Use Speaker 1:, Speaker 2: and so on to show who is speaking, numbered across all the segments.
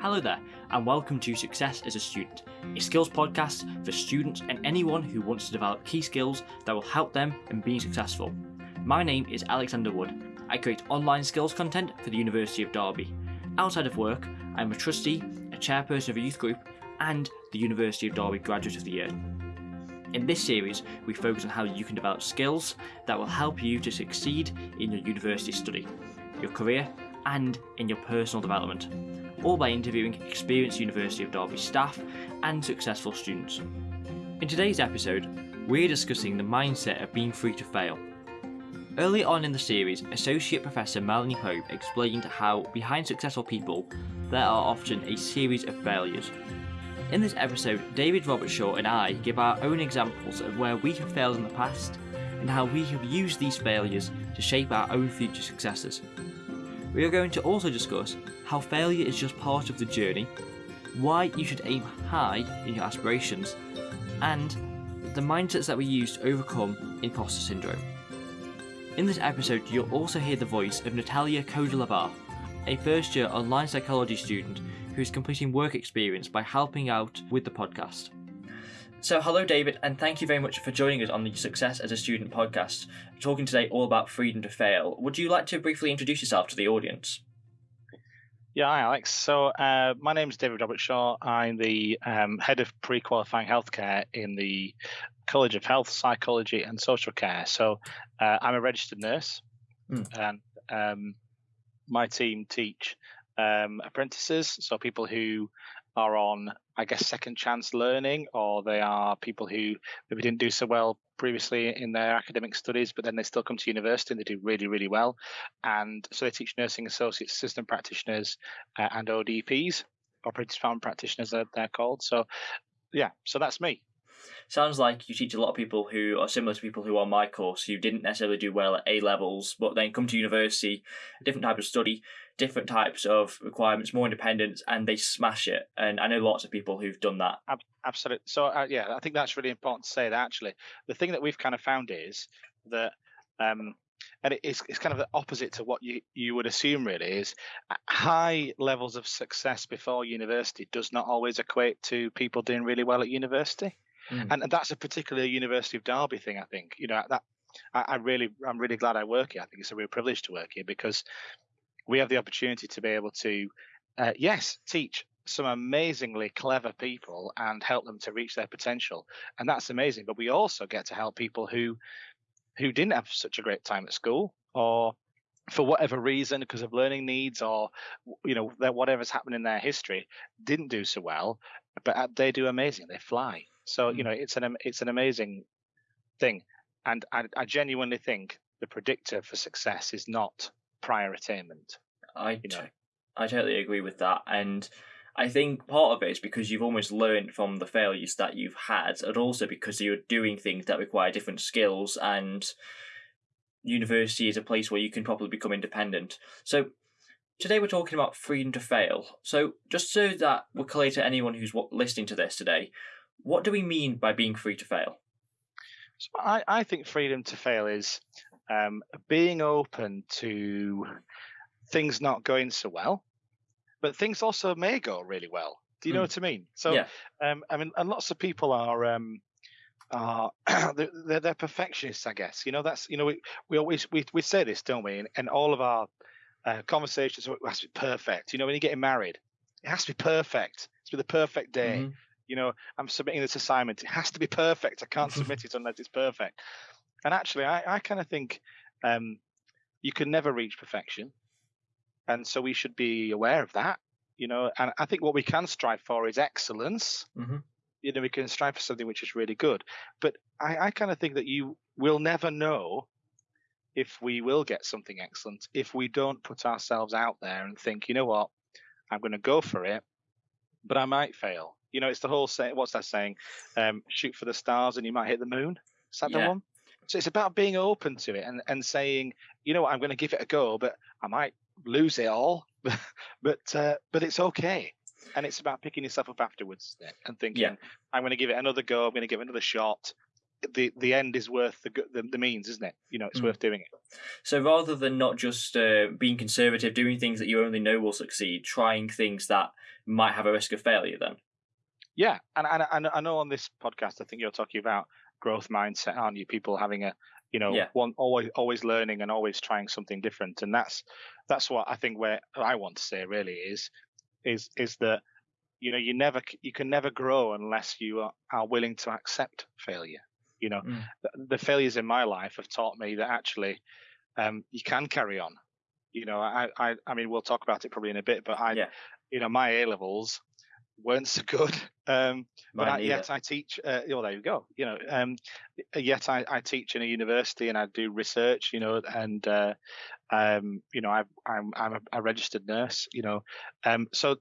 Speaker 1: Hello there, and welcome to Success as a Student, a skills podcast for students and anyone who wants to develop key skills that will help them in being successful. My name is Alexander Wood. I create online skills content for the University of Derby. Outside of work, I'm a trustee, a chairperson of a youth group, and the University of Derby Graduate of the Year. In this series, we focus on how you can develop skills that will help you to succeed in your university study, your career, and in your personal development all by interviewing experienced University of Derby staff and successful students. In today's episode, we're discussing the mindset of being free to fail. Early on in the series, Associate Professor Melanie Pope explained how behind successful people, there are often a series of failures. In this episode, David Robertshaw and I give our own examples of where we have failed in the past and how we have used these failures to shape our own future successes. We are going to also discuss how failure is just part of the journey, why you should aim high in your aspirations, and the mindsets that we use to overcome imposter syndrome. In this episode, you'll also hear the voice of Natalia Kodalavar, a first year online psychology student who is completing work experience by helping out with the podcast. So, hello, David, and thank you very much for joining us on the Success as a Student podcast, talking today all about freedom to fail. Would you like to briefly introduce yourself to the audience?
Speaker 2: Yeah, hi, Alex. So, uh, my name is David Robertshaw. I'm the um, head of pre qualifying healthcare in the College of Health, Psychology, and Social Care. So, uh, I'm a registered nurse, mm. and um, my team teach um, apprentices, so people who are on, I guess, second chance learning, or they are people who maybe didn't do so well previously in their academic studies, but then they still come to university and they do really, really well. And so they teach nursing associates, assistant practitioners, uh, and ODPs, operating department practitioners, they're called. So, yeah, so that's me
Speaker 1: sounds like you teach a lot of people who are similar to people who are on my course who didn't necessarily do well at A levels, but then come to university, a different type of study, different types of requirements, more independence, and they smash it. And I know lots of people who've done that.
Speaker 2: Absolutely. So uh, yeah, I think that's really important to say that actually. The thing that we've kind of found is that. Um, and it's, it's kind of the opposite to what you, you would assume really is high levels of success before university does not always equate to people doing really well at university mm. and, and that's a particular University of Derby thing. I think you know that I, I really I'm really glad I work here. I think it's a real privilege to work here because we have the opportunity to be able to uh, yes teach some amazingly clever people and help them to reach their potential. And that's amazing but we also get to help people who who didn't have such a great time at school or for whatever reason because of learning needs or you know whatever's happened in their history didn't do so well but uh, they do amazing. They fly. So you mm. know, it's an it's an amazing thing, and I, I genuinely think the predictor for success is not prior attainment.
Speaker 1: I you know? I totally agree with that, and I think part of it is because you've almost learned from the failures that you've had, and also because you're doing things that require different skills, and university is a place where you can probably become independent. So today we're talking about freedom to fail. So just so that we're clear to anyone who's listening to this today, what do we mean by being free to fail?
Speaker 2: So I, I think freedom to fail is um, being open to things not going so well, but things also may go really well. Do you know mm. what I mean? So, yeah. um, I mean, and lots of people are um, are they're, they're, perfectionists, I guess. You know, that's you know we we always we we say this, don't we? And, and all of our uh, conversations it has to be perfect. You know, when you're getting married, it has to be perfect. It's be the perfect day. Mm-hmm you know, I'm submitting this assignment. It has to be perfect. I can't submit it unless it's perfect. And actually, I, I kind of think um, you can never reach perfection. And so we should be aware of that, you know. And I think what we can strive for is excellence. Mm-hmm. You know, we can strive for something which is really good. But I, I kind of think that you will never know if we will get something excellent if we don't put ourselves out there and think, you know what, I'm going to go for it, but I might fail. You know, it's the whole say. What's that saying? Um, shoot for the stars and you might hit the moon. Is that yeah. the one? So it's about being open to it and, and saying, you know what, I'm going to give it a go, but I might lose it all, but uh, but it's okay. And it's about picking yourself up afterwards and thinking, yeah. I'm going to give it another go. I'm going to give it another shot. the the end is worth the the, the means, isn't it? You know, it's
Speaker 1: Mm.
Speaker 2: worth doing it.
Speaker 1: So rather than not just uh, being conservative, doing things that you only know will succeed, trying things that might have a risk of failure, then.
Speaker 2: Yeah, and and, and I know on this podcast, I think you're talking about growth mindset, aren't you? People having a you know
Speaker 1: Yeah.
Speaker 2: one always always learning and always trying something different, and that's that's what I think where I want to say really is is is that you know you never you can never grow unless you are, are willing to accept failure. You know,
Speaker 1: Mm.
Speaker 2: the, the failures in my life have taught me that actually um, you can carry on. You know, I, I I mean we'll talk about it probably in a bit, but I
Speaker 1: Yeah.
Speaker 2: you know my A levels weren't so good. Um, but I, yet I teach. Uh, oh, there you go. You know, um, yet I, I teach in a university and I do research. You know, and uh, um, you know, I, I'm I'm a, a registered nurse. You know, um, so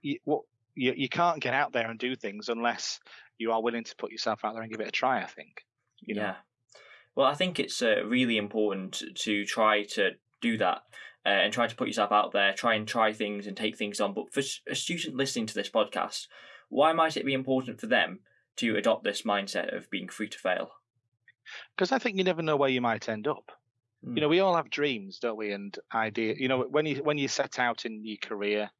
Speaker 2: you, what you you can't get out there and do things unless you are willing to put yourself out there and give it a try. I think. You know.
Speaker 1: Yeah. Well, I think it's uh, really important to try to do that uh, and try to put yourself out there, try and try things and take things on. But for a student listening to this podcast, why might it be important for them to adopt this mindset of being free to fail?
Speaker 2: because I think you never know where you might end up.
Speaker 1: Mm.
Speaker 2: You know, we all have dreams, don't we? And idea. You know, when you when you set out in your career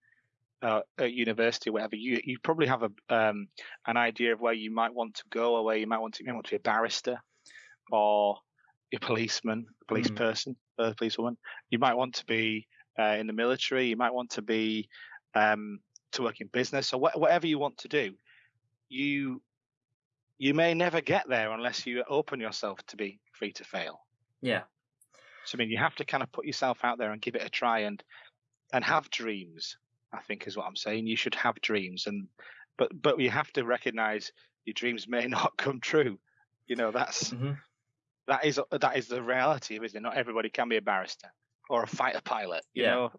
Speaker 2: uh, at university, or whatever, you you probably have a um, an idea of where you might want to go, or where you might want to. You might want to be a barrister, or a policeman, a police
Speaker 1: Mm.
Speaker 2: person, a policewoman. You might want to be uh, in the military. You might want to be um, to work in business, or wha- whatever you want to do. You you may never get there unless you open yourself to be free to fail.
Speaker 1: Yeah.
Speaker 2: So I mean, you have to kind of put yourself out there and give it a try and and have dreams. I think is what I'm saying. You should have dreams, and but but you have to recognise your dreams may not come true. You know, that's
Speaker 1: hmm
Speaker 2: that is that is the reality of it. Isn't it? Not everybody can be a barrister or a fighter pilot. You
Speaker 1: Yeah.
Speaker 2: know,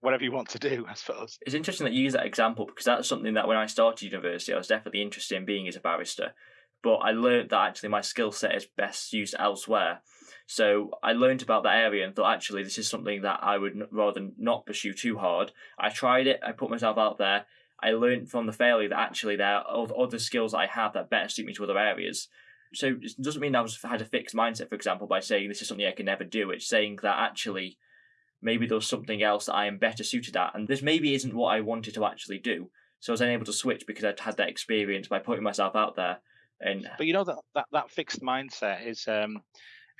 Speaker 2: whatever you want to do, I suppose.
Speaker 1: It's interesting that you use that example because that's something that when I started university, I was definitely interested in being as a barrister. But I learned that actually my skill set is best used elsewhere. So I learned about that area and thought actually this is something that I would rather not pursue too hard. I tried it, I put myself out there. I learned from the failure that actually there are other skills I have that better suit me to other areas. So it doesn't mean I was had a fixed mindset, for example, by saying this is something I can never do. It's saying that actually maybe there's something else that I am better suited at, and this maybe isn't what I wanted to actually do. So I was then able to switch because I'd had that experience by putting myself out there. And
Speaker 2: But you know that that, that fixed mindset is um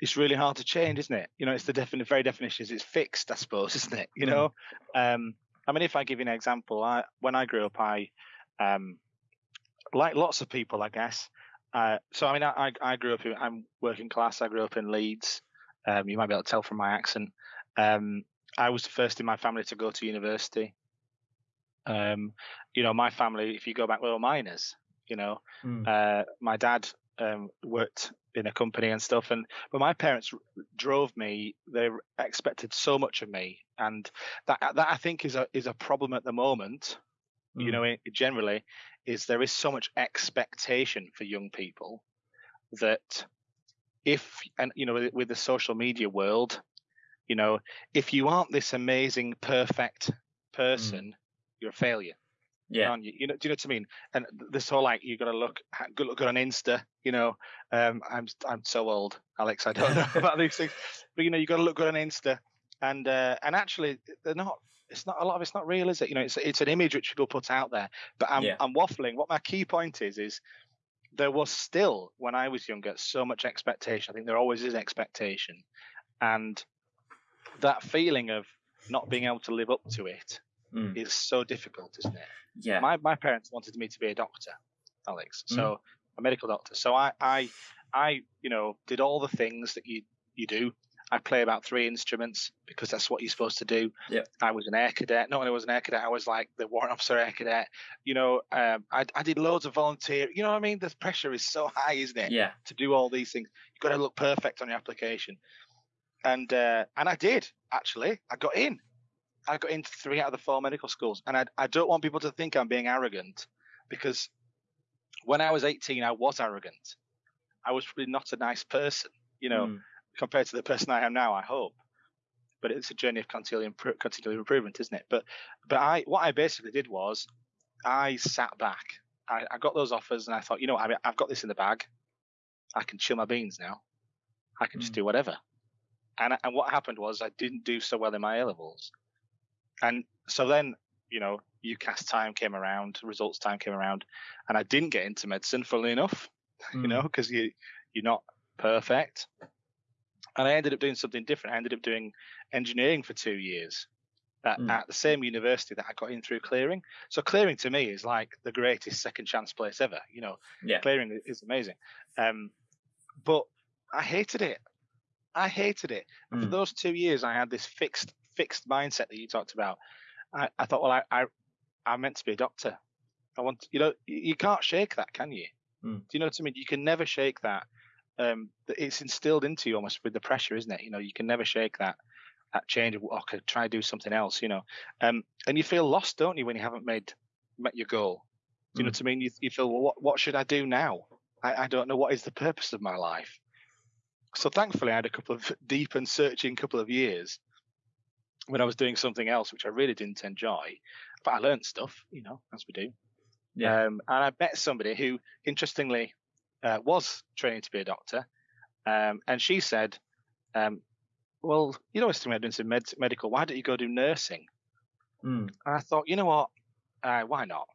Speaker 2: it's really hard to change, isn't it? You know, it's the definite very definition is it's fixed, I suppose, isn't it? You know, um, I mean, if I give you an example, I when I grew up, I um, like lots of people, I guess. Uh, so I mean, I, I grew up. In, I'm working class. I grew up in Leeds. Um, you might be able to tell from my accent. Um, I was the first in my family to go to university. Um, you know, my family, if you go back, we were miners. You know,
Speaker 1: Mm.
Speaker 2: uh, my dad um, worked in a company and stuff, and but my parents drove me. They expected so much of me, and that that I think is a is a problem at the moment. You
Speaker 1: Mm.
Speaker 2: know, generally, is there is so much expectation for young people that if and you know with, the social media world, you know, if you aren't this amazing, perfect person, you're a failure
Speaker 1: yeah,
Speaker 2: you? You know, do you know what I mean? And this whole like you got to look good, look good on Insta. You know, um, I'm I'm so old, Alex. I don't know about these things, but you know, you got to look good on Insta, and uh, and actually, they're not. It's not a lot of it's not real, is it? You know, it's it's an image which people put out there. But I'm
Speaker 1: Yeah.
Speaker 2: I'm waffling. What my key point is is there was still when I was younger so much expectation. I think there always is expectation, and that feeling of not being able to live up to it
Speaker 1: Mm.
Speaker 2: is so difficult, isn't it?
Speaker 1: yeah,
Speaker 2: my my parents wanted me to be a doctor, Alex. So a medical doctor. So I I I you know did all the things that you you do. I play about three instruments because that's what you're supposed to do.
Speaker 1: Yep.
Speaker 2: I was an air cadet. Not only was an air cadet, I was like the warrant officer air cadet. You know, um, I, I did loads of volunteer. You know what I mean? The pressure is so high, isn't it?
Speaker 1: yeah,
Speaker 2: To do all these things, you've got to look perfect on your application. And uh, and I did actually. I got in. I got into three out of the four medical schools, and I I don't want people to think I'm being arrogant, because when I was 18, I was arrogant. I was probably not a nice person, you know,
Speaker 1: Mm.
Speaker 2: Compared to the person I am now. I hope, but it's a journey of continual impro- continual improvement, isn't it? But but I what I basically did was I sat back. I, I got those offers, and I thought, you know, what, I mean, I've got this in the bag. I can chill my beans now. I can just
Speaker 1: Mm.
Speaker 2: do whatever. And and what happened was I didn't do so well in my A levels, and so then you know UCAS time came around, results time came around, and I didn't get into medicine. Funnily enough, you
Speaker 1: Mm.
Speaker 2: know, because you you're not perfect. And I ended up doing something different. I ended up doing engineering for two years at,
Speaker 1: Mm.
Speaker 2: at the same university that I got in through clearing. So clearing to me is like the greatest second chance place ever. You know,
Speaker 1: Yeah.
Speaker 2: clearing is amazing. Um, but I hated it. I hated it. And for
Speaker 1: Mm.
Speaker 2: those two years, I had this fixed fixed mindset that you talked about. I, I thought, well, I, I I'm meant to be a doctor. I want, you know, you, you can't shake that, can you?
Speaker 1: Mm.
Speaker 2: Do you know what I mean? You can never shake that. Um, that it's instilled into you almost with the pressure, isn't it? You know, you can never shake that that change of oh, okay, try to do something else. You know, um, and you feel lost, don't you, when you haven't made met your goal? Do you know
Speaker 1: Mm.
Speaker 2: what I mean? You, you feel, well, what what should I do now? I, I don't know what is the purpose of my life. So thankfully, I had a couple of deep and searching couple of years when I was doing something else, which I really didn't enjoy. But I learned stuff, you know, as we do.
Speaker 1: Yeah.
Speaker 2: Um, and I met somebody who, interestingly, uh, was training to be a doctor. Um, and she said, um, Well, you know, I doing some med- medical. Why don't you go do nursing?
Speaker 1: Mm.
Speaker 2: And I thought, you know what? Uh, why not?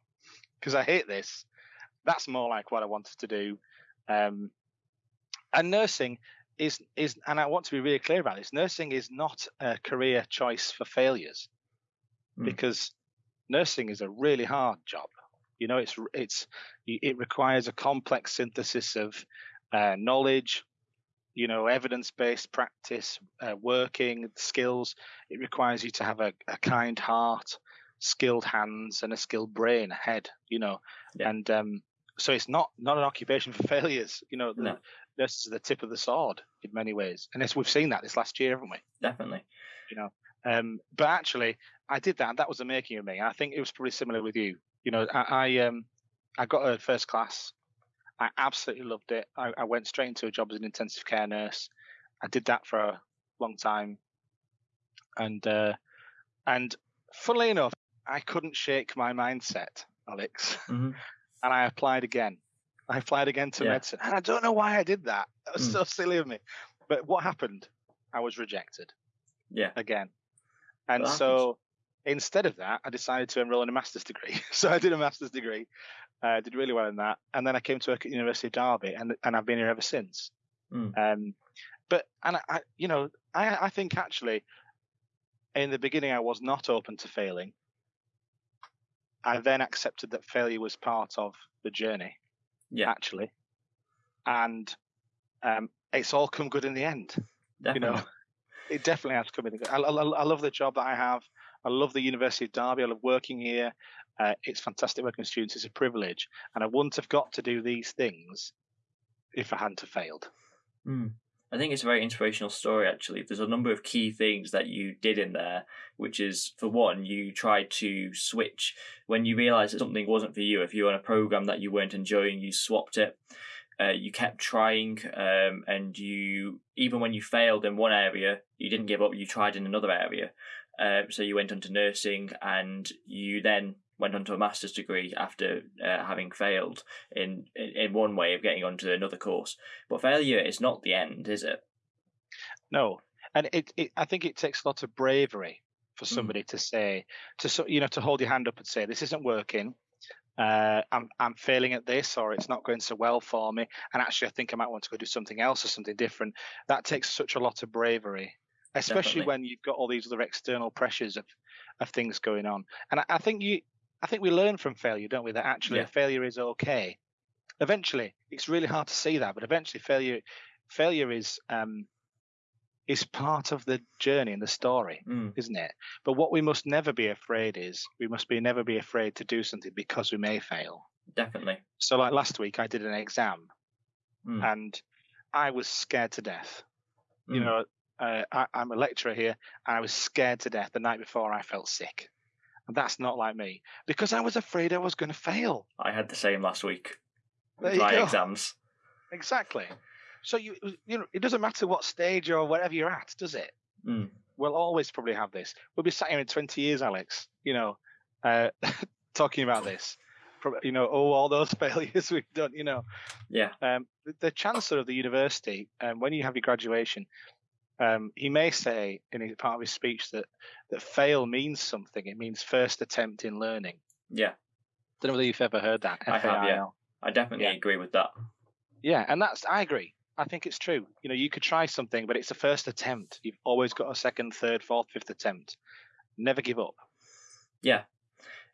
Speaker 2: Because I hate this. That's more like what I wanted to do. Um, and nursing is is, and I want to be really clear about this. Nursing is not a career choice for failures,
Speaker 1: Mm.
Speaker 2: because nursing is a really hard job. You know, it's it's it requires a complex synthesis of uh, knowledge, you know, evidence-based practice, uh, working skills. It requires you to have a, a kind heart, skilled hands, and a skilled brain, a head. You know,
Speaker 1: Yeah.
Speaker 2: and um, so it's not not an occupation for failures. You know,
Speaker 1: No.
Speaker 2: nurses are the tip of the sword in many ways, and as we've seen that this last year, haven't we?
Speaker 1: Definitely.
Speaker 2: You know, um, but actually, I did that. That was the making of me. I think it was probably similar with you. You know, I, I um, I got a first class. I absolutely loved it. I, I went straight into a job as an intensive care nurse. I did that for a long time, and uh, and funnily enough, I couldn't shake my mindset, Alex,
Speaker 1: hmm
Speaker 2: and I applied again. I applied again to
Speaker 1: Yeah.
Speaker 2: medicine, and I don't know why I did that. That was
Speaker 1: Mm.
Speaker 2: so silly of me. But what happened? I was rejected
Speaker 1: Yeah.
Speaker 2: again. And so instead of that, I decided to enroll in a master's degree. so I did a master's degree, uh, did really well in that. And then I came to work at University of Derby and, and I've been here ever since.
Speaker 1: Mm.
Speaker 2: Um, but, and I, I, you know, I, I think actually in the beginning I was not open to failing. I then accepted that failure was part of the journey,
Speaker 1: Yeah.
Speaker 2: actually. And um, it's all come good in the end
Speaker 1: Definitely.
Speaker 2: know, it definitely has come in. I, I, I love the job that I have. I love the University of Derby. I love working here. Uh, it's fantastic working with students. It's a privilege, and I wouldn't have got to do these things if I hadn't have failed.
Speaker 1: Mm. I think it's a very inspirational story, actually. There's a number of key things that you did in there, which is, for one, you tried to switch when you realised that something wasn't for you. If you were on a program that you weren't enjoying, you swapped it. Uh, you kept trying, um, and you even when you failed in one area, you didn't give up. You tried in another area. Um, so you went on to nursing, and you then went on to a master's degree after uh, having failed in, in in one way of getting onto another course. But failure is not the end, is it?
Speaker 2: No, and it, it I think it takes a lot of bravery for somebody to say to so- you know to hold your hand up and say this isn't working. Uh, I'm I'm failing at this, or it's not going so well for me, and actually I think I might want to go do something else or something different. That takes such a lot of bravery, especially
Speaker 1: Definitely.
Speaker 2: when you've got all these other external pressures of of things going on. And I, I think you, I think we learn from failure, don't we? That actually
Speaker 1: Yeah.
Speaker 2: failure is okay. Eventually, it's really hard to see that, but eventually failure failure is um is part of the journey and the story
Speaker 1: Mm,
Speaker 2: isn't it? But what we must never be afraid is we must be never be afraid to do something because we may fail.
Speaker 1: definitely.
Speaker 2: So like last week I did an exam
Speaker 1: Mm,
Speaker 2: and I was scared to death. You
Speaker 1: mm,
Speaker 2: know, uh, I, I'm a lecturer here and I was scared to death the night before I felt sick. And that's not like me because I was afraid I was going to fail.
Speaker 1: I had the same last week
Speaker 2: There
Speaker 1: my
Speaker 2: go.
Speaker 1: exams.
Speaker 2: Exactly. So you you know it doesn't matter what stage or wherever you're at, does it?
Speaker 1: Mm,
Speaker 2: we'll always probably have this. We'll be sat here in 20 years, Alex, you know, uh, talking about this. you know, oh, all those failures we've done, you know.
Speaker 1: Yeah.
Speaker 2: Um, the, the chancellor of the university, um, when you have your graduation, um, he may say in his, part of his speech that that fail means something. It means first attempt in learning.
Speaker 1: Yeah.
Speaker 2: Don't know whether you've ever heard that.
Speaker 1: I have, yeah. I definitely
Speaker 2: Yeah.
Speaker 1: agree with that.
Speaker 2: Yeah, and that's I agree. I think it's true. You know, you could try something, but it's a first attempt. You've always got a second, third, fourth, fifth attempt. Never give up.
Speaker 1: Yeah.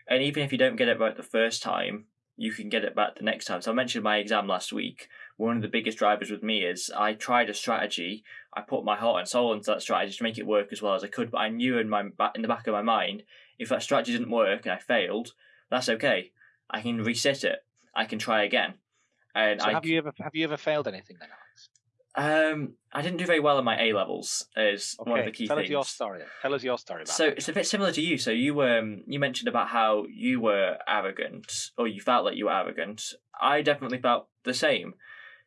Speaker 1: And even if you don't get it right the first time, you can get it back the next time. So I mentioned my exam last week. One of the biggest drivers with me is I tried a strategy. I put my heart and soul into that strategy to make it work as well as I could. But I knew in my in the back of my mind, if that strategy didn't work and I failed, that's okay. I can reset it. I can try again. And
Speaker 2: So
Speaker 1: I
Speaker 2: have you ever have you ever failed anything then,
Speaker 1: um I didn't do very well in my A levels. Is
Speaker 2: Okay,
Speaker 1: one of the key
Speaker 2: tell
Speaker 1: things.
Speaker 2: us your story. Tell us your story about
Speaker 1: So
Speaker 2: it.
Speaker 1: it's a bit similar to you. So you um you mentioned about how you were arrogant or you felt like you were arrogant. I definitely felt the same.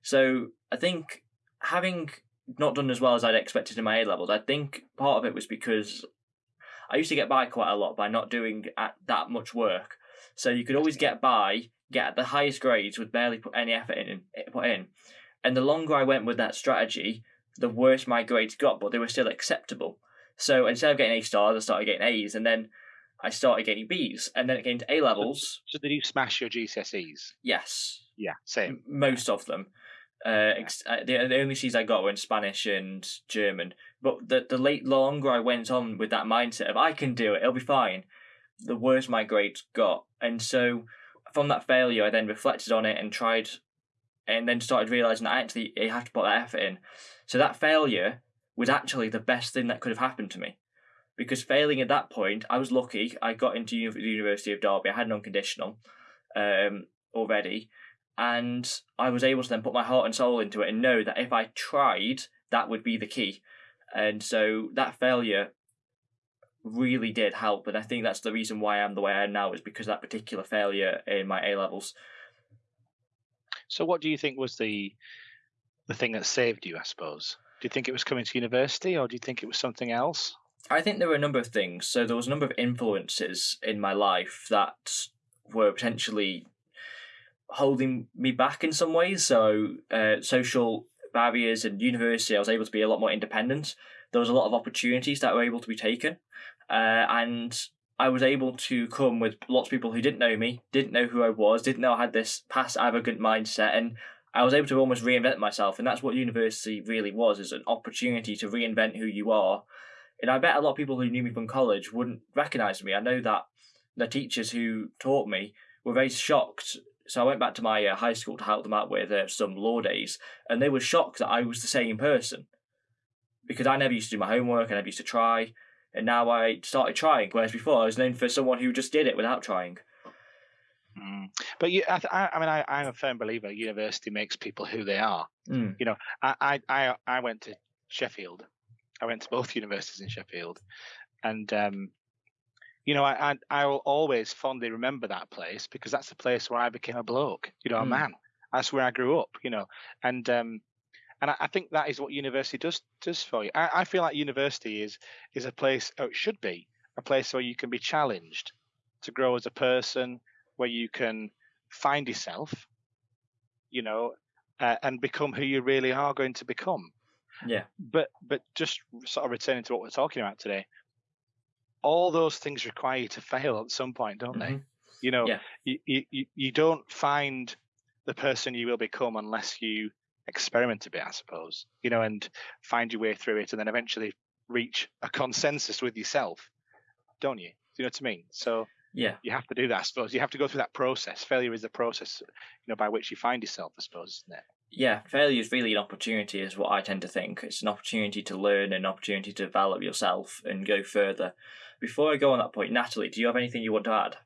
Speaker 1: So I think having not done as well as I'd expected in my A levels, I think part of it was because I used to get by quite a lot by not doing at that much work. So you could always get by, get the highest grades with barely put any effort in eh, put in. And the longer I went with that strategy, the worse my grades got, but they were still acceptable. So instead of getting A stars, I started getting A's, and then I started getting B's, and then it came to A levels.
Speaker 2: So did you smash your GCSEs?
Speaker 1: Yes,
Speaker 2: Yeah, same.
Speaker 1: most of them. Uh, ex- uh, the, the only C's I got were in Spanish and German. But the the late longer I went on with that mindset of I can do it, it'll be fine, the worse my grades got. And so from that failure, I then reflected on it and tried, and then started realizing that I actually I have to put that effort in. So that failure was actually the best thing that could have happened to me. Because failing at that point, I was lucky. I got into the University of Derby. I had an unconditional um, already, and I was able to then put my heart and soul into it and know that if I tried, that would be the key. And so that failure really did help, and I think that's the reason why I'm the way I am now is because of that particular failure in my A levels.
Speaker 2: So what do you think was the the thing that saved you, I suppose? Do you think it was coming to university or do you think it was something else?
Speaker 1: I think there were a number of things. So there was a number of influences in my life that were potentially holding me back in some ways. So uh, social barriers and university, I was able to be a lot more independent. There was a lot of opportunities that were able to be taken, uh, and I was able to come with lots of people who didn't know me, didn't know who I was, didn't know I had this past arrogant mindset, and I was able to almost reinvent myself. And that's what university really was: is an opportunity to reinvent who you are and I bet a lot of people who knew me from college wouldn't recognise me. I know that the teachers who taught me were very shocked. So I went back to my uh, high school to help them out with uh, some law days, and they were shocked that I was the same person because I never used to do my homework, and I never used to try, and now I started trying. Whereas before, I was known for someone who just did it without trying.
Speaker 2: Mm. But you, I, th- I, I mean, I, I'm a firm believer. University makes people who they are.
Speaker 1: Mm.
Speaker 2: I, I, I, I went to Sheffield. I went to both universities in Sheffield, and um, you know, I, I, I will always fondly remember that place because that's the place where I became a bloke. You know, a
Speaker 1: Mm.
Speaker 2: man. That's where I grew up. You know, and um, and I, I think that is what university does does for you. I, I feel like university is is a place, or it should be a place where you can be challenged to grow as a person, where you can find yourself, you know, uh, and become who you really are going to become.
Speaker 1: Yeah.
Speaker 2: But but just sort of returning to what we're talking about today, all those things require you to fail at some point, don't they?
Speaker 1: Mhm.
Speaker 2: You know,
Speaker 1: Yeah.
Speaker 2: you, you you- you don't find the person you will become unless you experiment a bit, I suppose. You know, and find your way through it, and then eventually reach a consensus with yourself, don't you? Do you know what I mean? So
Speaker 1: Yeah.
Speaker 2: you have to do that, I suppose. You have to go through that process. Failure is the process, you know, by which you find yourself, I suppose, isn't it?
Speaker 1: Yeah, failure is really an opportunity, is what I tend to think. It's an opportunity to learn, an opportunity to develop yourself and go further. Before I go on that point, Natalie, do you have anything you want to add?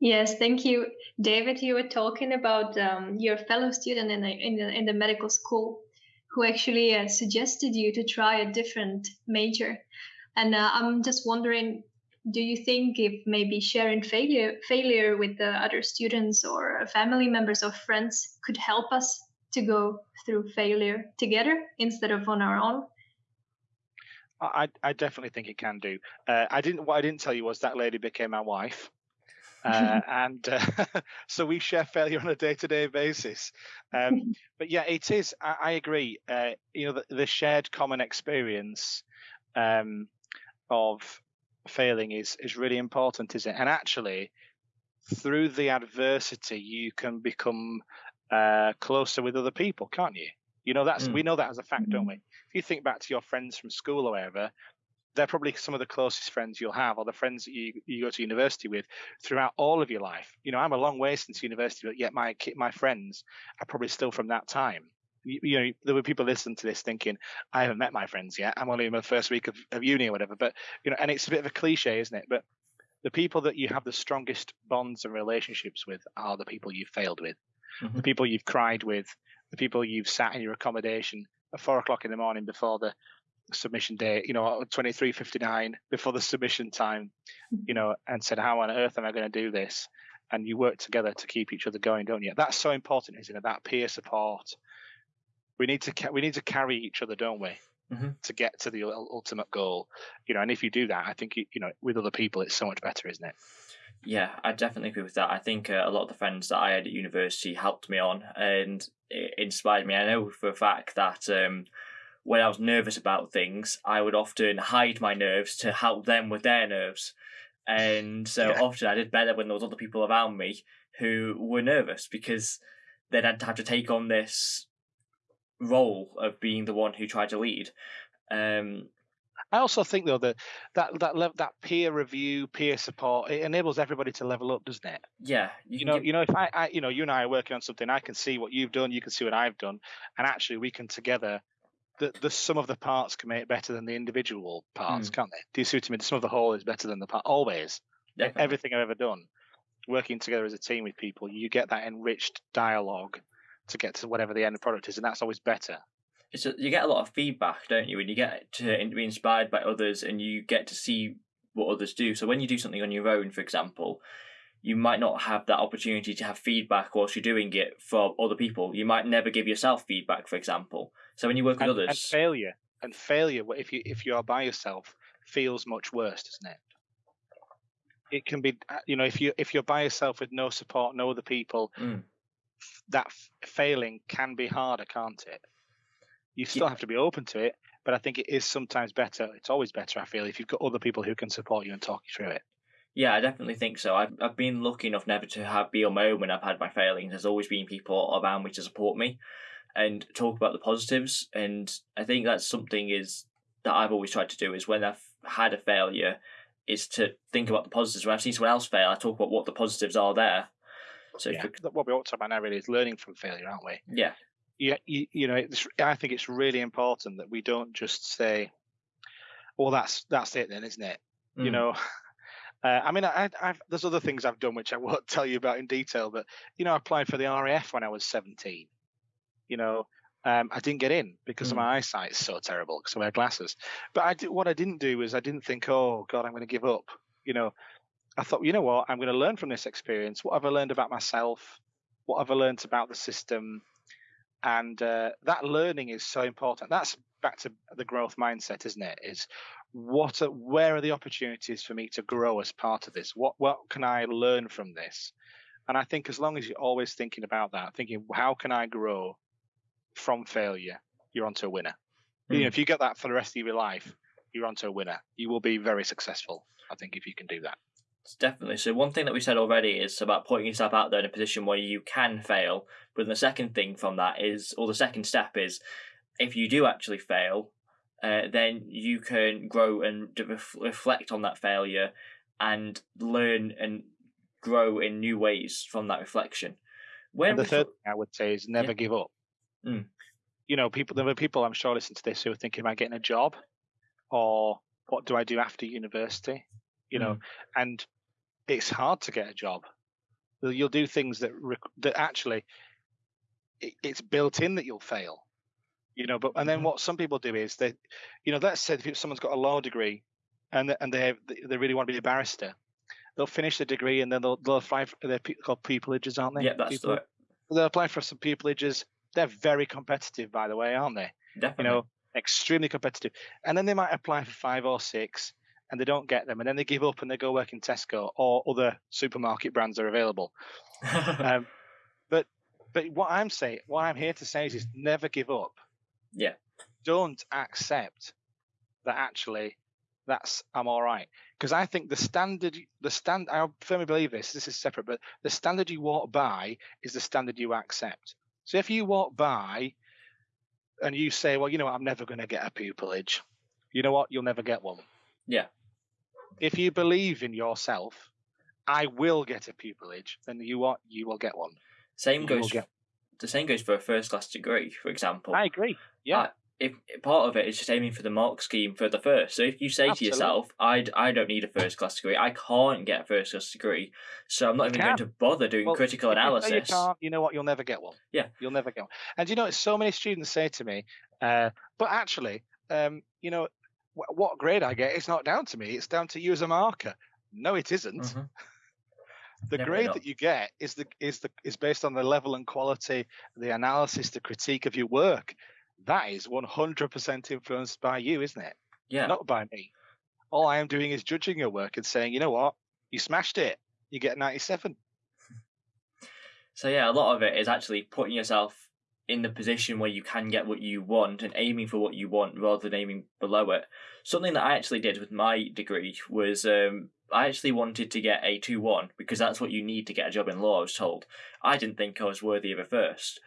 Speaker 3: Yes, thank you, David. You were talking about um, your fellow student in the, in the in the medical school, who actually uh, suggested you to try a different major, and uh, I'm just wondering, do you think if maybe sharing failure failure with the other students or family members or friends could help us to go through failure together instead of on our own?
Speaker 2: I, I I definitely think it can do. Uh, I didn't. What I didn't tell you was that lady became my wife. uh, and uh, so we share failure on a day-to-day basis. Um, but yeah, it is. I, I agree. Uh, you know, the, the, shared common experience um, of failing is is really important, isn't it? And actually, through the adversity, you can become uh, closer with other people, can't you? You know, that's mm. we know that as a fact, don't we? If you think back to your friends from school or whatever, they're probably some of the closest friends you'll have, or the friends that you, you go to university with throughout all of your life. You know, I'm a long way since university, but yet my my friends are probably still from that time. You, you know, there were people listening to this thinking, I haven't met my friends yet. I'm only in my first week of, of uni or whatever. But you know, and it's a bit of a cliche, isn't it? But the people that you have the strongest bonds and relationships with are the people you've failed with, mm-hmm. the people you've cried with, the people you've sat in your accommodation at four o'clock in the morning before the submission day, you know, 23.59 before the submission time, you know, and said, how on earth am I going to do this? And you work together to keep each other going, don't you? That's so important, isn't it? That peer support. We need to we need to carry each other, don't we? Mm-hmm. To get to the ultimate goal, you know, and if you do that, I think you know, with other people, it's so much better, isn't it?
Speaker 1: Yeah, I definitely agree with that. I think uh, a lot of the friends that I had at university helped me on and inspired me. I know for a fact that um, when I was nervous about things, I would often hide my nerves to help them with their nerves. And so yeah. often I did better when there was other people around me who were nervous because they'd had to have to take on this role of being the one who tried to lead. Um,
Speaker 2: I also think though that that that le- that peer review, peer support, it enables everybody to level up, doesn't it?
Speaker 1: Yeah.
Speaker 2: You, you know, you know, if I, I, you know, you and I are working on something, I can see what you've done, you can see what I've done, and actually we can together the, the sum of the parts can make it better than the individual parts, mm. can't they? Do you see what I mean? The sum of the whole is better than the part. Always. Definitely. Everything I've ever done, working together as a team with people, you get that enriched dialogue to get to whatever the end product is, and that's always better.
Speaker 1: It's a, you get a lot of feedback, don't you? And you get to be inspired by others, and you get to see what others do. So when you do something on your own, for example, you might not have that opportunity to have feedback whilst you're doing it from other people. You might never give yourself feedback, for example. So when you work with
Speaker 2: and,
Speaker 1: others,
Speaker 2: and failure and failure, if you if you are by yourself, feels much worse, doesn't it? It can be, uh, you know, if you if you're by yourself with no support, no other people, mm. That f- failing can be harder, can't it? You still yeah. have to be open to it, but I think it is sometimes better. It's always better, I feel, if you've got other people who can support you and talk you through it.
Speaker 1: Yeah, I definitely think so. I've I've been lucky enough never to have be on my own when I've had my failings. There's always been people around me to support me and talk about the positives. And I think that's something is that I've always tried to do is when I've had a failure, is to think about the positives. When I've seen someone else fail, I talk about what the positives are there.
Speaker 2: So yeah, what we ought to talk about now really is learning from failure, aren't we?
Speaker 1: Yeah.
Speaker 2: Yeah, you, you know, I think it's really important that we don't just say, "Well, that's that's it, then, isn't it?" Mm. You know, uh, I mean, I, I've, there's other things I've done which I won't tell you about in detail, but you know, I applied for the RAF when I was 17 you know, um, I didn't get in because mm. my eyesight is so terrible because I wear glasses. But I did, what I didn't do is I didn't think, oh God, I'm going to give up. You know, I thought, you know what, I'm going to learn from this experience. What have I learned about myself? What have I learned about the system? And uh, that learning is so important. That's back to the growth mindset, isn't it? Is what, are, where are the opportunities for me to grow as part of this? What, what can I learn from this? And I think as long as you're always thinking about that, thinking, how can I grow? from failure, you're onto a winner. Mm. You know, hmm. if you get that for the rest of your life, you're onto a winner. You will be very successful, I think, if you can do that.
Speaker 1: Definitely. So one thing that we said already is about putting yourself out there in a position where you can fail. But the second thing from that is, or the second step is, if you do actually fail, uh, then you can grow and reflect on that failure and learn and grow in new ways from that reflection.
Speaker 2: When and the third thing I would say is never yeah. give up. Mm. You know, people. There are people I'm sure listen to this who are thinking about getting a job, or what do I do after university? You know, mm. and it's hard to get a job. You'll do things that that actually it, it's built in that you'll fail. You know, but and then mm-hmm. what some people do is they, you know, let's say if someone's got a law degree, and and they they really want to be a barrister, they'll finish the degree and then they'll they'll apply for they're called pupillages, aren't they?
Speaker 1: Yeah, that's
Speaker 2: people,
Speaker 1: right.
Speaker 2: They'll apply for some pupillages they're very competitive, by the way, aren't they?
Speaker 1: Definitely.
Speaker 2: You know, extremely competitive. And then they might apply for five or six, and they don't get them, and then they give up and they go work in Tesco or other supermarket brands are available. um, but but what I'm saying, what I'm here to say is, is never give up.
Speaker 1: Yeah.
Speaker 2: Don't accept that actually that's I'm all right because I think the standard the stand I firmly believe this this is separate but the standard you walk by is the standard you accept so if you walk by and you say well you know what, I'm never going to get a pupillage you know what you'll never get one
Speaker 1: Yeah.
Speaker 2: If you believe in yourself I will get a pupillage then you what you will get one
Speaker 1: Same
Speaker 2: You
Speaker 1: goes.
Speaker 2: get-
Speaker 1: The same goes for a first class degree, for example.
Speaker 2: I agree yeah
Speaker 1: if part of it is just aiming for the mark scheme for the first. So if you say
Speaker 2: Absolutely.
Speaker 1: to yourself, I, I don't need a first class degree, I can't get a first class degree, so I'm not
Speaker 2: You
Speaker 1: even going to bother doing
Speaker 2: Well,
Speaker 1: critical
Speaker 2: if
Speaker 1: analysis.
Speaker 2: You, can't, you know what? You'll never get one.
Speaker 1: Yeah.
Speaker 2: You'll never get one. And you know, so many students say to me, uh, but actually, um, you know, what grade I get is not down to me. It's down to you as a marker. No, it isn't.
Speaker 1: Mhm.
Speaker 2: The
Speaker 1: Never
Speaker 2: grade that you get is the is the is based on the level and quality, the analysis, the critique of your work. That is 100% influenced by you, isn't it?
Speaker 1: Yeah.
Speaker 2: Not by me. All I am doing is judging your work and saying, you know what, you smashed it. You get 97.
Speaker 1: So yeah, a lot of it is actually putting yourself in the position where you can get what you want and aiming for what you want rather than aiming below it. Something that I actually did with my degree was um, I actually wanted to get a 2 1 because that's what you need to get a job in law, I was told. I didn't think I was worthy of a first.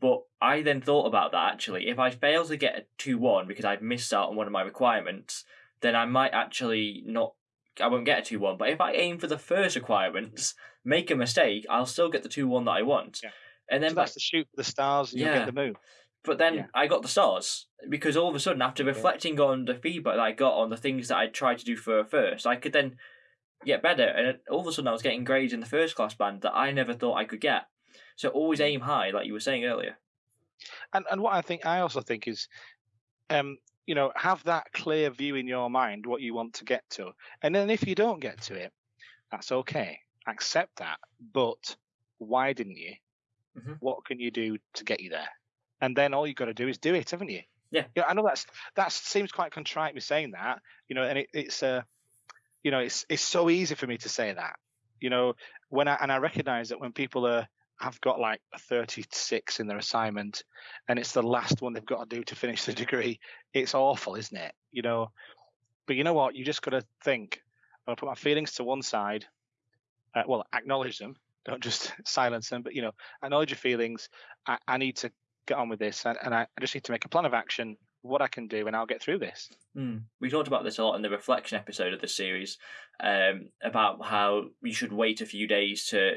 Speaker 1: But I then thought about that actually. If I fail to get a 2 1 because I've missed out on one of my requirements, then I might actually not. I won't get a 2 1. But if I aim for the first requirements, make a mistake, I'll still get the 2 1 that I want.
Speaker 2: Yeah.
Speaker 1: And then
Speaker 2: So that's the shoot for the stars and
Speaker 1: Yeah.
Speaker 2: get the moon.
Speaker 1: but then
Speaker 2: Yeah.
Speaker 1: I got the stars because all of a sudden, after reflecting on the feedback that I got on the things that I tried to do for first, I could then get better. And all of a sudden, I was getting grades in the first class band that I never thought I could get. So always aim high, like you were saying earlier.
Speaker 2: And and what I think I also think is, um, you know, have that clear view in your mind what you want to get to, and then if you don't get to it, that's okay. Accept that. But why didn't you?
Speaker 1: Mhm.
Speaker 2: What can you do to get you there? And then all you've got to do is do it, haven't you?
Speaker 1: Yeah.
Speaker 2: I know that's that seems quite contrite me saying that, you know, and it, it's uh, you know, it's it's so easy for me to say that, you know, when I and I recognise that when people are have got like a 36 in their assignment and it's the last one they've got to do to finish the degree it's awful isn't it you know but you know what you just got to think i'm going to put my feelings to one side uh, well acknowledge them don't just silence them but you know acknowledge your feelings i, I need to get on with this and, and I, just need to make a plan of action what i can do and i'll get through this
Speaker 1: Mm. We talked about this a lot in the reflection episode of this series um, about how you should wait a few days to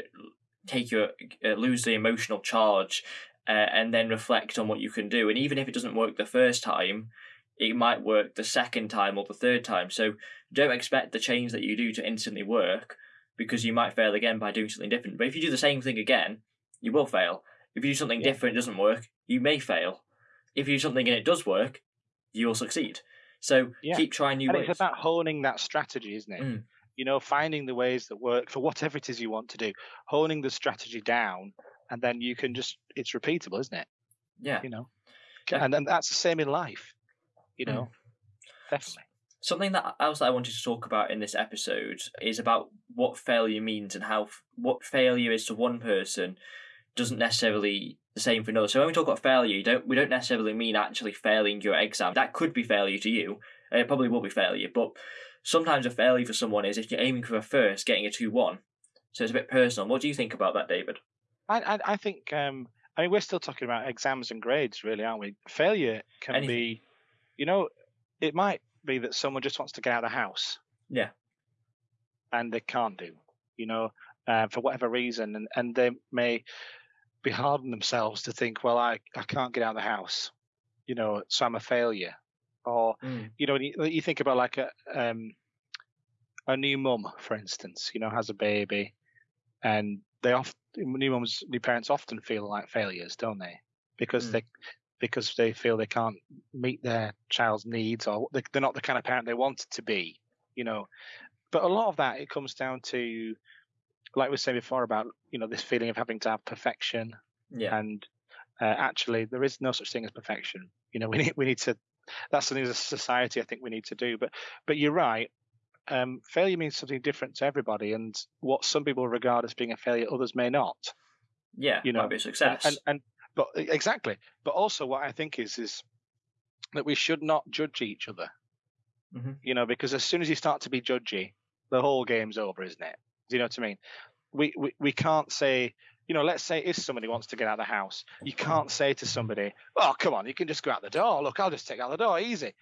Speaker 1: take your uh, lose the emotional charge uh, and then reflect on what you can do. And even if it doesn't work the first time, it might work the second time or the third time. So don't expect the change that you do to instantly work because you might fail again by doing something different. But if you do the same thing again, you will fail. If you do something
Speaker 2: Yeah.
Speaker 1: different, it doesn't work, you may fail. If you do something and it does work, you will succeed. So
Speaker 2: Yeah.
Speaker 1: keep trying new
Speaker 2: and
Speaker 1: ways.
Speaker 2: it's about honing that strategy isn't it
Speaker 1: Mm.
Speaker 2: you know finding the ways that work for whatever it is you want to do honing the strategy down and then you can just it's repeatable isn't it
Speaker 1: yeah.
Speaker 2: you know
Speaker 1: Yeah.
Speaker 2: and and that's the same in life you
Speaker 1: Mm.
Speaker 2: know definitely
Speaker 1: Something that else I wanted to talk about in this episode is about what failure means and how f- what failure is to one person doesn't necessarily the same for another. So when we talk about failure, you don't we don't necessarily mean actually failing your exam. That could be failure to you. It probably will be failure, but sometimes a failure for someone is if you're aiming for a first, getting a two one. So it's a bit personal. What do you think about that, David?
Speaker 2: I, I I think um I mean we're still talking about exams and grades really aren't we failure can
Speaker 1: Anything.
Speaker 2: be you know it might be that someone just wants to get out of the house
Speaker 1: Yeah.
Speaker 2: and they can't do you know uh, for whatever reason and and they may be hard on themselves to think well I I can't get out of the house you know so I'm a failure or you know, you, you think about like a um, a new mum, for instance, you know, has a baby, and they often new mums, new parents often feel like failures, don't they? Because
Speaker 1: Mm.
Speaker 2: they because they feel they can't meet their child's needs, or they, they're not the kind of parent they want to be, you know. But a lot of that it comes down to, like we were saying before, about you know this feeling of having to have perfection,
Speaker 1: Yeah.
Speaker 2: and uh, actually there is no such thing as perfection. You know, we need we need to. That's something as a society I think we need to do. But but you're right. um, failure means something different to everybody, and what some people regard as being a failure, others may not.
Speaker 1: Yeah,
Speaker 2: You know,
Speaker 1: might be a success.
Speaker 2: And, and but exactly. But also, what I think is is that we should not judge each other.
Speaker 1: Mhm.
Speaker 2: You know, because as soon as you start to be judgy, the whole game's over, isn't it? Do you know what I mean? We we, we can't say. You know, let's say if somebody wants to get out of the house, you can't say to somebody, "Oh, come on, you can just go out the door. Look, I'll just take out the door, easy,"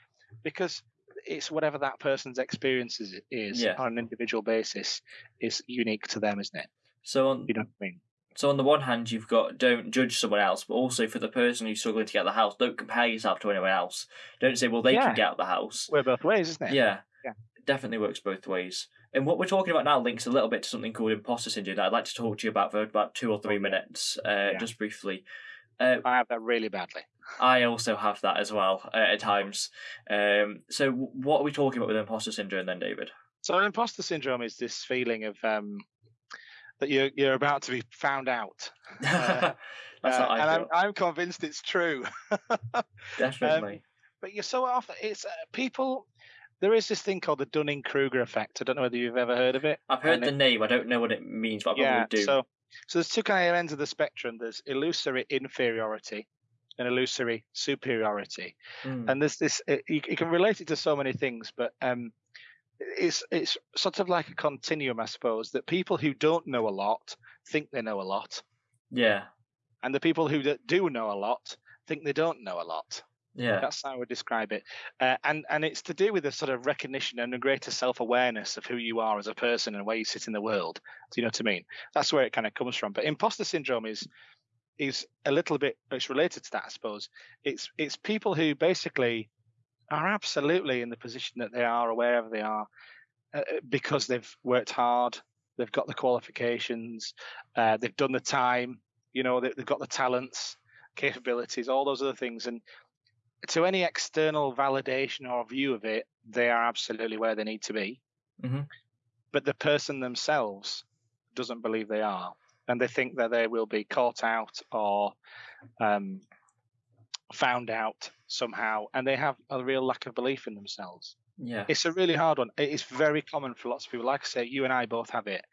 Speaker 2: because it's whatever that person's experience is, is
Speaker 1: Yeah.
Speaker 2: on an individual basis is unique to them, isn't it?
Speaker 1: so on
Speaker 2: You know what I mean?
Speaker 1: So on the one hand, you've got don't judge someone else, but also for the person who's struggling to get out of the house, don't compare yourself to anyone else. Don't say, well, they
Speaker 2: Yeah.
Speaker 1: can get out of the house.
Speaker 2: We're both ways, isn't it?
Speaker 1: Yeah.
Speaker 2: Yeah.
Speaker 1: Definitely works both ways. And what we're talking about now links a little bit to something called imposter syndrome that I'd like to talk to you about for about two or three minutes, uh,
Speaker 2: Yeah.
Speaker 1: just briefly. Uh,
Speaker 2: I have that really badly.
Speaker 1: I also have that as well uh, at times. Um, so, what are we talking about with imposter syndrome then, David?
Speaker 2: So imposter syndrome is this feeling of um, that you're you're about to be found out. Uh,
Speaker 1: That's
Speaker 2: Uh,
Speaker 1: I
Speaker 2: and
Speaker 1: feel.
Speaker 2: I'm I'm convinced it's true.
Speaker 1: Definitely.
Speaker 2: but you're so often it's uh, people. There is this thing called the Dunning Kruger effect. I don't know whether you've ever heard of it.
Speaker 1: I've heard
Speaker 2: and
Speaker 1: the
Speaker 2: it-
Speaker 1: name. I don't know what it means, but I
Speaker 2: yeah.
Speaker 1: probably do.
Speaker 2: So so there's two kind of ends of the spectrum. There's illusory inferiority and illusory superiority.
Speaker 1: Mm.
Speaker 2: and there's this it, you, you can relate it to so many things but um it's it's sort of like a continuum i suppose that people who don't know a lot think they know a lot.
Speaker 1: Yeah.
Speaker 2: and the people who do know a lot think they don't know a lot.
Speaker 1: Yeah.
Speaker 2: that's how i would describe it. Uh, and and it's to do with a sort of recognition and a greater self-awareness of who you are as a person and where you sit in the world. Do you know what i mean? That's where it kind of comes from. But imposter syndrome is is a little bit it's related to that i suppose. It's it's people who basically are absolutely in the position that they are or wherever they are uh, because they've worked hard they've got the qualifications uh, they've done the time you know they, they've got the talents capabilities all those other things. And to any external validation or view of it they are absolutely where they need to be.
Speaker 1: Mhm.
Speaker 2: but the person themselves doesn't believe they are. And they think that they will be caught out or um, found out somehow and they have a real lack of belief in themselves
Speaker 1: Yeah.
Speaker 2: it's a really hard one it's very common for lots of people like i say you and i both have it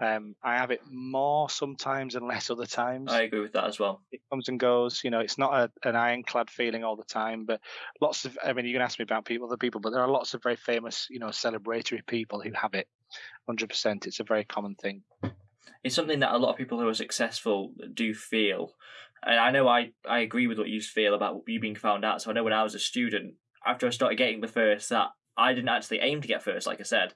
Speaker 2: um, i have it more sometimes and less other times
Speaker 1: I agree with that as well.
Speaker 2: it comes and goes. You know, it's not a, an ironclad feeling all the time, but lots of, I mean, you can ask me about people, other people, but there are lots of very famous, you know, celebratory people who have it 100%. It's a very common thing.
Speaker 1: It's something that a lot of people who are successful do feel. And I know I, I agree with what you feel about you being found out. So I know when I was a student, after I started getting the first, that I didn't actually aim to get first, like I said.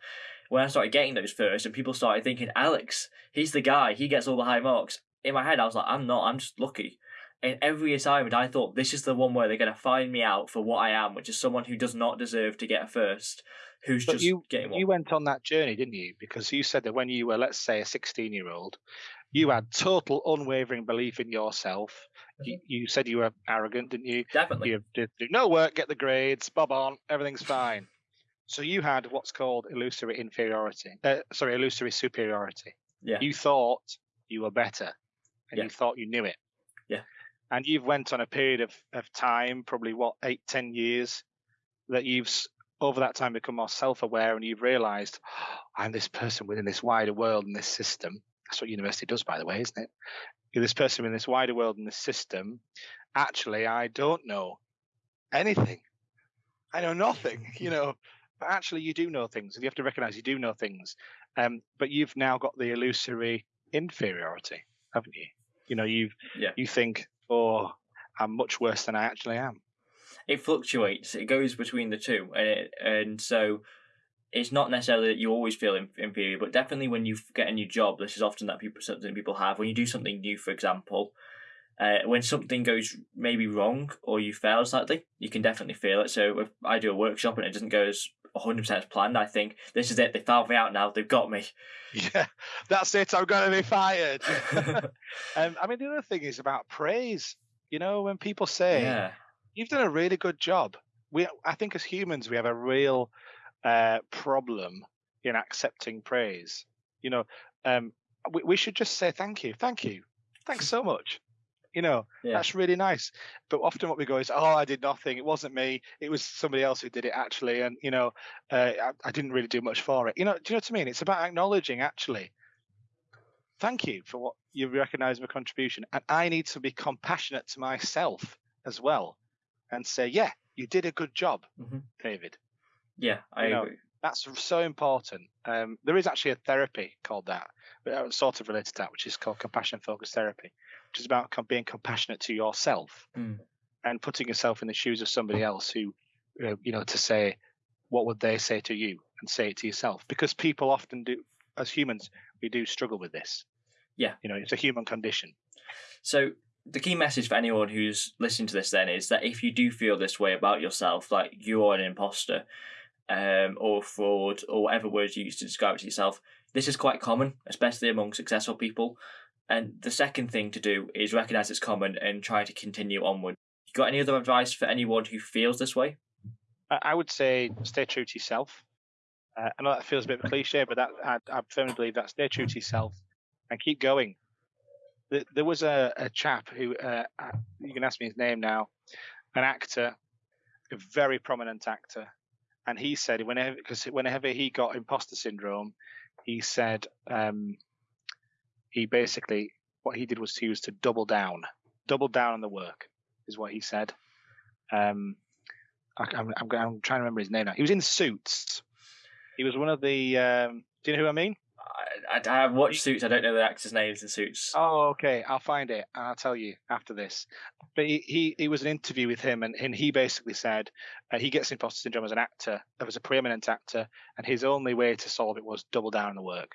Speaker 1: When I started getting those first, and people started thinking, Alex, he's the guy, he gets all the high marks. In my head, I was like, I'm not, I'm just lucky. In every assignment, I thought this is the one where they're going to find me out for what I am, which is someone who does not deserve to get a first, who's
Speaker 2: But
Speaker 1: just
Speaker 2: you,
Speaker 1: getting one.
Speaker 2: you went on that journey, didn't you? Because you said that when you were, let's say, a 16 year old, you had total unwavering belief in yourself. You, you said you were arrogant, didn't you?
Speaker 1: Definitely.
Speaker 2: You did do no work, get the grades, bob on, everything's fine. So you had what's called illusory inferiority. Uh, sorry, illusory superiority.
Speaker 1: Yeah.
Speaker 2: You thought you were better, and
Speaker 1: Yeah.
Speaker 2: you thought you knew it.
Speaker 1: Yeah.
Speaker 2: And you've went on a period of, of time, probably what eight, ten years, that you've over that time become more self-aware, and you've realised I'm this person within this wider world and this system. That's what university does, by the way, isn't it? You're this person in this wider world and this system. Actually, I don't know anything. I know nothing, you know. But actually, you do know things, and you have to recognise you do know things. Um, but you've now got the illusory inferiority, haven't you? You know, you've
Speaker 1: Yeah.
Speaker 2: you think, oh, I'm much worse than I actually am.
Speaker 1: it fluctuates. It goes between the two, and it, and so it's not necessarily that you always feel inferior, but definitely when you get a new job, this is often that people something people have. When you do something new, for example, uh, when something goes maybe wrong or you fail slightly, you can definitely feel it. So if I do a workshop and it doesn't go as 100% as planned, I think this is it. They found me out now. They've got me.
Speaker 2: Yeah, that's it. I'm going to be fired. um, I mean, the other thing is about praise. You know, when people say,
Speaker 1: yeah,
Speaker 2: you've done a really good job. We, I think, as humans, we have a real uh, problem in accepting praise. You know, um, we, we should just say thank you, thank you, thanks so much. You know,
Speaker 1: Yeah.
Speaker 2: that's really nice. But often what we go is, oh, I did nothing. It wasn't me. It was somebody else who did it actually. And, you know, uh, I, I didn't really do much for it. You know, do you know what I mean? It's about acknowledging actually, thank you for what you recognize my contribution. And I need to be compassionate to myself as well and say, yeah, you did a good job,
Speaker 1: Mhm.
Speaker 2: David.
Speaker 1: Yeah, I
Speaker 2: You know,
Speaker 1: agree.
Speaker 2: That's so important. Um, there is actually a therapy called that, but uh, sort of related to that, which is called compassion focused therapy, which is about com- being compassionate to yourself
Speaker 1: Mm.
Speaker 2: and putting yourself in the shoes of somebody else who, you know, to say, what would they say to you and say it to yourself? Because people often do, as humans, we do struggle with this.
Speaker 1: Yeah.
Speaker 2: You know, it's a human condition.
Speaker 1: So the key message for anyone who's listening to this then is that if you do feel this way about yourself, like you're an imposter, um, or fraud, or whatever words you use to describe it to yourself, this is quite common, especially among successful people. And the second thing to do is recognize it's common and try to continue onward. You got any other advice for anyone who feels this way?
Speaker 2: I would say stay true to yourself. Uh, I know that feels a bit cliche, but that I, I firmly believe that stay true to yourself and keep going. There, was a, a chap who uh, you can ask me his name now, an actor, a very prominent actor, and he said whenever because whenever he got imposter syndrome, he said um, he basically what he did was he was to double down, double down on the work is what he said. Um, I, I'm trying to remember his name now. He was in Suits. He was one of the. Um, do you know who I mean?
Speaker 1: I, I, I have watched Suits. I don't know the actors' names in Suits.
Speaker 2: Oh, okay. I'll find it and I'll tell you after this. But he, he, he was an interview with him, and, and he basically said uh, he gets imposter syndrome as an actor, as a preeminent actor, and his only way to solve it was double down on the work.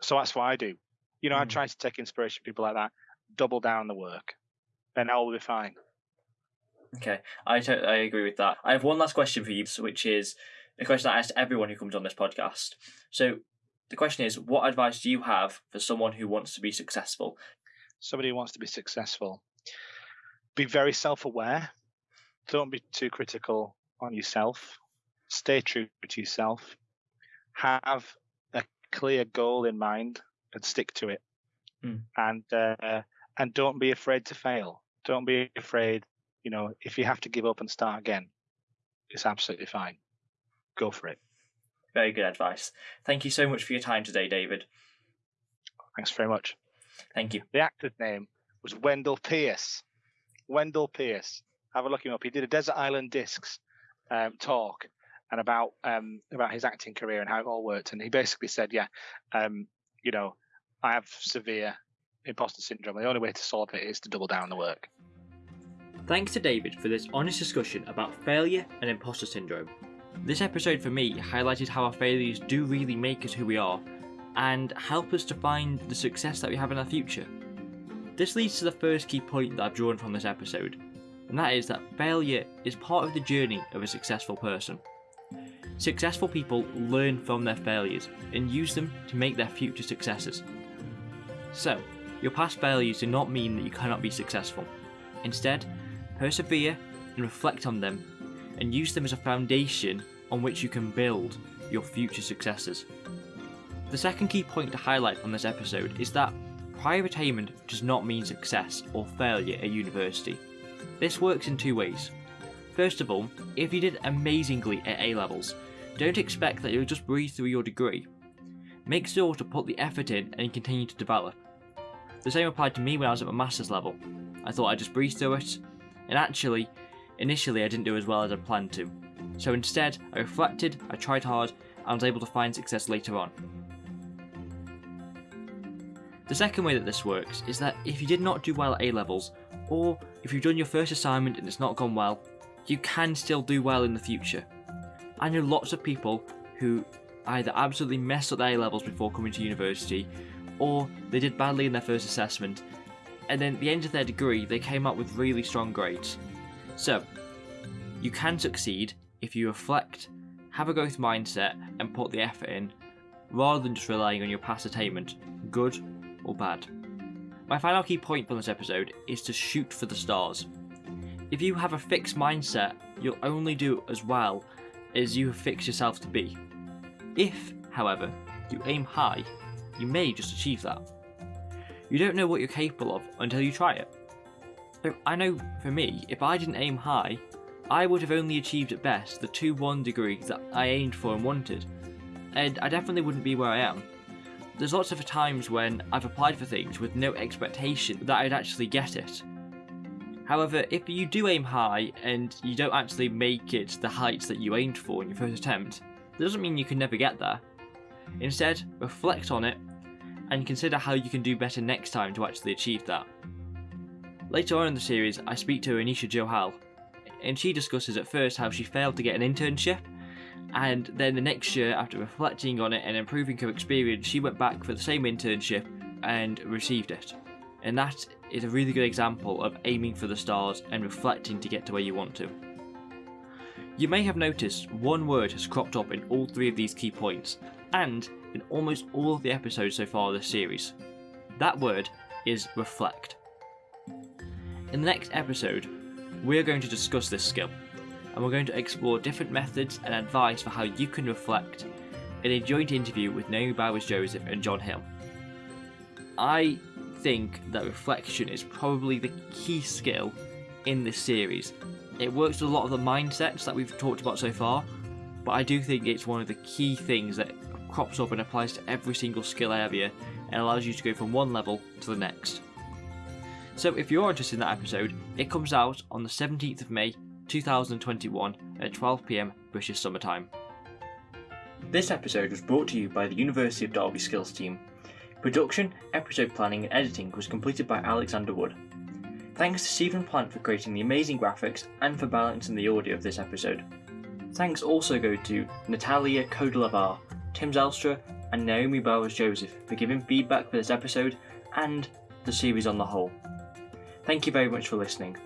Speaker 2: So that's what I do. You know, I
Speaker 1: Mm.
Speaker 2: try to take inspiration from people like that, double down on the work, and all will be fine.
Speaker 1: Okay, I I agree with that. I have one last question for you, which is a question I asked everyone who comes on this podcast. So the question is, what advice do you have for someone who wants to be successful?
Speaker 2: somebody who wants to be successful, be very self aware. Don't be too critical on yourself. Stay true to yourself. Have a clear goal in mind and stick to it.
Speaker 1: Mm.
Speaker 2: And uh, and don't be afraid to fail. Don't be afraid. You know, if you have to give up and start again, it's absolutely fine. Go for it.
Speaker 1: Very good advice. Thank you so much for your time today, David.
Speaker 2: Thanks very much.
Speaker 1: Thank you.
Speaker 2: The actor's name was Wendell Pierce. Wendell Pierce. Have a look him up. He did a Desert Island Discs um, talk and about um, about his acting career and how it all worked. And he basically said, "Yeah, um, you know, I have severe imposter syndrome. The only way to solve it is to double down on the work."
Speaker 1: Thanks to David for this honest discussion about failure and imposter syndrome. This episode for me highlighted how our failures do really make us who we are and help us to find the success that we have in our future. This leads to the first key point that I've drawn from this episode, and that is that failure is part of the journey of a successful person. Successful people learn from their failures and use them to make their future successes. So, your past failures do not mean that you cannot be successful. Instead, persevere and reflect on them and use them as a foundation on which you can build your future successes. The second key point to highlight from this episode is that prior attainment does not mean success or failure at university. This works in two ways. First of all, if you did amazingly at A levels, don't expect that you'll just breeze through your degree. Make sure to put the effort in and continue to develop. The same applied to me when I was at my master's level. I thought I'd just breeze through it, and actually, initially I didn't do as well as I planned to. So instead, I reflected, I tried hard, and was able to find success later on. The second way that this works is that if you did not do well at A levels, or if you've done your first assignment and it's not gone well, you can still do well in the future. I know lots of people who either absolutely messed up their A levels before coming to university, or they did badly in their first assessment, and then at the end of their degree, they came up with really strong grades. So, you can succeed if you reflect, have a growth mindset, and put the effort in, rather than just relying on your past attainment, good or bad. My final key point from this episode is to shoot for the stars. If you have a fixed mindset, you'll only do as well as you have fixed yourself to be. If, however, you aim high, you may just achieve that. You don't know what you're capable of until you try it. So I know for me, if I didn't aim high, I would have only achieved at best the 2 1 degree that I aimed for and wanted, and I definitely wouldn't be where I am. There's lots of times when I've applied for things with no expectation that I'd actually get it. However, if you do aim high and you don't actually make it the heights that you aimed for in your first attempt, that doesn't mean you can never get there. Instead, reflect on it and consider how you can do better next time to actually achieve that. Later on in the series, I speak to Anisha Johal, and she discusses at first how she failed to get an internship, and then the next year, after reflecting on it and improving her experience, she went back for the same internship and received it. And that is a really good example of aiming for the stars and reflecting to get to where you want to. You may have noticed one word has cropped up in all three of these key points, and in almost all of the episodes so far of this series. That word is reflect. In the next episode, we are going to discuss this skill, and we're going to explore different methods and advice for how you can reflect in a joint interview with Naomi Bowers Joseph and John Hill. I think that reflection is probably the key skill in this series. It works with a lot of the mindsets that we've talked about so far, but I do think it's one of the key things that crops up and applies to every single skill area and allows you to go from one level to the next. So if you're interested in that episode, it comes out on the 17th of May 2021 at 12pm British Summer Time. This episode was brought to you by the University of Derby Skills team. Production, episode planning, and editing was completed by Alexander Wood. Thanks to Stephen Plant for creating the amazing graphics and for balancing the audio of this episode. Thanks also go to Natalia Kodelavar, Tim Zelstra, and Naomi Bowers Joseph for giving feedback for this episode and the series on the whole. Thank you very much for listening.